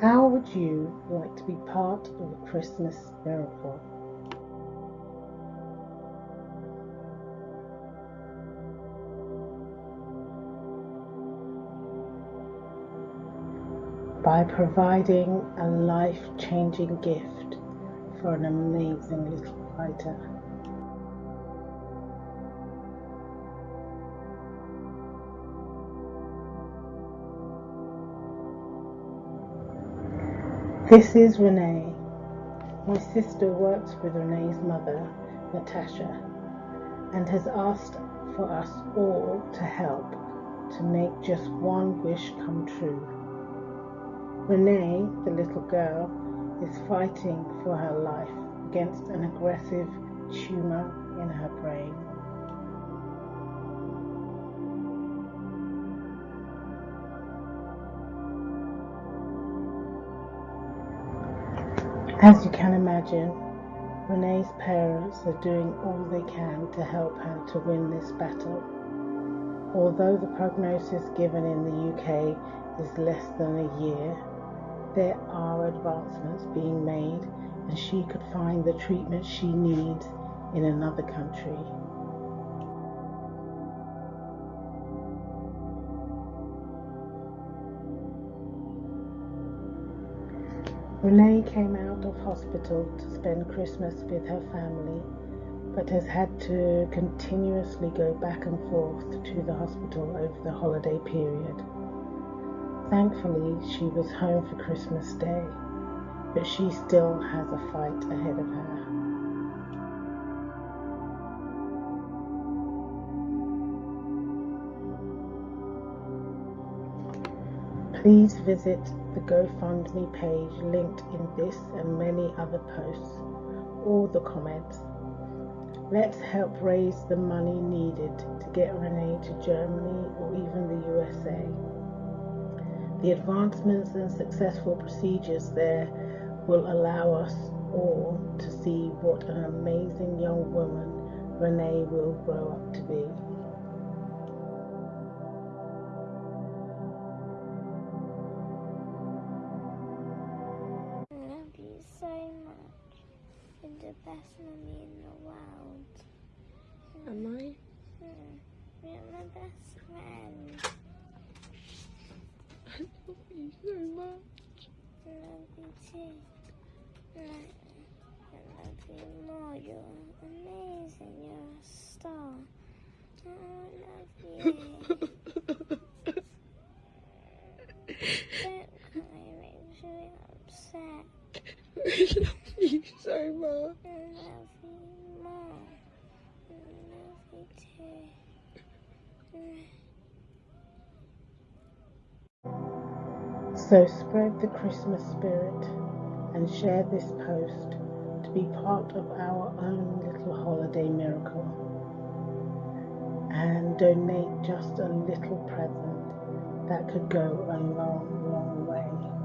How would you like to be part of a Christmas miracle? By providing a life changing gift for an amazing little fighter. This is Renee. My sister works with Renee's mother, Natasha, and has asked for us all to help to make just one wish come true. Renee, the little girl, is fighting for her life against an aggressive tumor in her brain. As you can imagine, Renee's parents are doing all they can to help her to win this battle. Although the prognosis given in the UK is less than a year, there are advancements being made and she could find the treatment she needs in another country. Renee came out of hospital to spend Christmas with her family, but has had to continuously go back and forth to the hospital over the holiday period. Thankfully, she was home for Christmas Day, but she still has a fight ahead of her. Please visit the GoFundMe page linked in this and many other posts or the comments. Let's help raise the money needed to get Renee to Germany or even the USA. The advancements and successful procedures there will allow us all to see what an amazing young woman Renee will grow up to be. The best mummy in the world. Am I? Mm. You're my best friend. I love you so much. I love you too. I love you more. You're amazing. You're a star. I love you. Don't cry. It makes me upset. So spread the Christmas spirit and share this post to be part of our own little holiday miracle. And donate just a little present that could go a long, long way.